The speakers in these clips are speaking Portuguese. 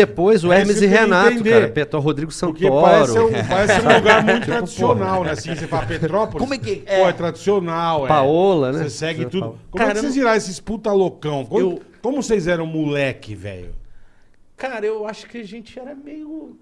Depois o É Hermes e Renato, entender. cara. Petó Rodrigo Porque Santoro. parece um, parece um lugar muito Tipo, tradicional, né? Assim, você fala Petrópolis. Como é que- Pô, é tradicional, é. Paola, né? Você segue Você tudo. Como é Cara, que vocês viraram esses puta loucão? Como, Eu- como vocês eram moleque, velho? Cara, eu acho que a gente era meio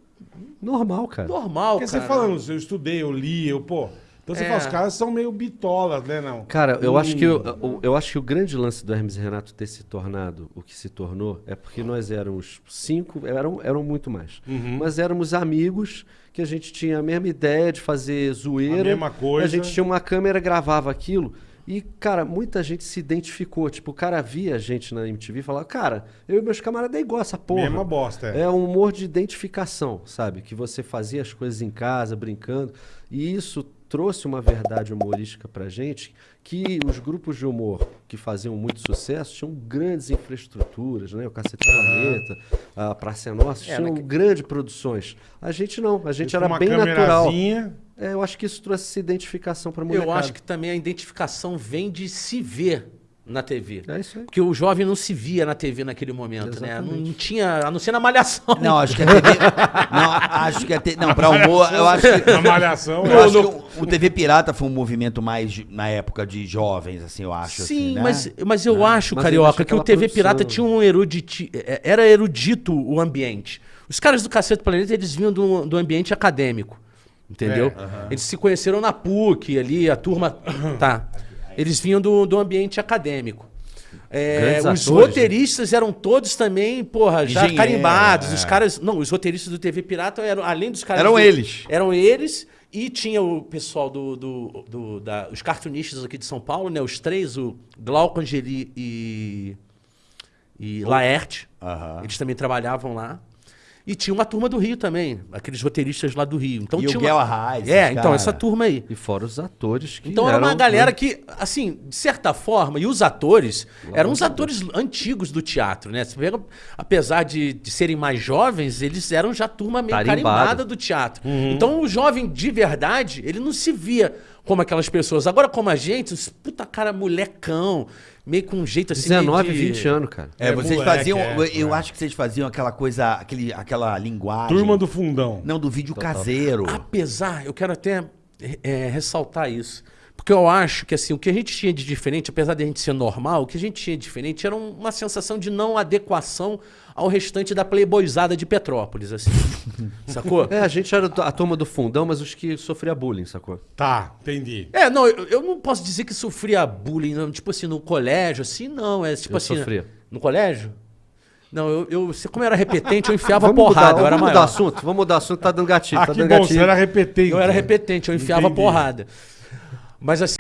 Normal, cara. normal, Porque cara. você falando, eu estudei, eu li, eu, pô. Então você É. fala, os caras são meio bitolas, né, não? Cara, eu Hum. acho que o, o- eu acho que o grande lance do Hermes e Renato ter se tornado o que se tornou é porque nós éramos cinco, eram, eram muito mais. Uhum. Mas éramos amigos que a gente tinha a mesma ideia de fazer zoeira. A mesma coisa. A gente tinha uma câmera, gravava aquilo. E, cara, muita gente se identificou. Tipo, o cara via a gente na MTV e falava, cara, eu e meus camaradas é igual essa porra. Mesma bosta, é. É um humor de identificação, sabe? Que você fazia as coisas em casa, brincando. E isso trouxe uma verdade humorística pra gente que os grupos de humor que faziam muito sucesso tinham grandes infraestruturas, né? O Cacete Planeta, a Praça é Nossa, É, tinham grandes produções. A gente não, a gente era bem natural. É, eu acho que isso trouxe essa identificação pra molecada. Eu acho que também a identificação vem de se ver na TV. É isso aí. Porque o jovem não se via na TV naquele momento, né? Não, Exatamente. tinha, a não ser na malhação. Não, acho que a TV. não, acho que a TV. Não, pra humor, eu acho que. Na malhação, Eu é. acho que o, o TV Pirata foi um movimento mais na época de jovens, assim, eu acho. Sim, assim, né? mas, mas eu acho, Mas Carioca, existe que o TV produção. Pirata tinha um eruditi... é, Era erudito o ambiente. Os caras do Cacete Planeta, eles vinham do, do ambiente acadêmico. Entendeu? É, Eles se conheceram na PUC ali, a turma. tá. Eles vinham do, do ambiente acadêmico. É, os atores, roteiristas eram todos também, porra, já Engenheiro, carimbados. é. Os caras. Não, os roteiristas do TV Pirata eram, além dos caras. Eram do- eles. Eram eles. E tinha o pessoal do. do, do- da, os cartunistas aqui de São Paulo, né? Os três, o Glauco Angeli e. E Laerte. Aham. Eles também trabalhavam lá. E tinha uma turma do Rio também, aqueles roteiristas lá do Rio. Então E o tinha Guel uma... Arraes, É, então, cara. essa turma aí. E fora os atores que Então era eram, uma galera que, assim, de certa forma, e os atores eram os atores antigos do teatro, né? Você pega, apesar de, de serem mais jovens, eles eram já turma meio Tarimbado. carimbada do teatro. Uhum. Então o jovem de verdade, ele não se via como aquelas pessoas. Agora, como a gente, os puta cara molecão, meio com um jeito assim. meio 19, de- 20 anos, cara. É, É, vocês moleque, faziam. é, eu é. acho que vocês faziam aquela coisa, aquele, aquela linguagem. Turma do fundão. Não, do vídeo caseiro. Apesar, eu quero até é, ressaltar isso. Porque eu acho que assim, o que a gente tinha de diferente, apesar de a gente ser normal, o que a gente tinha de diferente era um- uma sensação de não adequação ao restante da playboyzada de Petrópolis, assim. Sacou? É, a gente era a turma do fundão, mas os que sofria bullying, sacou? Tá, entendi. É, não, eu, eu não posso dizer que sofria bullying, não, tipo assim, no colégio, assim, não. É tipo Eu assim. sofria. No colégio? Não, eu, eu como eu era repetente, eu enfiava Vamos porrada, mudar, eu era vamos mudar maior. assunto, vamos mudar assunto, tá dando gatilho, Ah, tá que dando bom, gatilho. você era repetente. Eu era repetente, eu enfiava Entendi. porrada. Mas assim.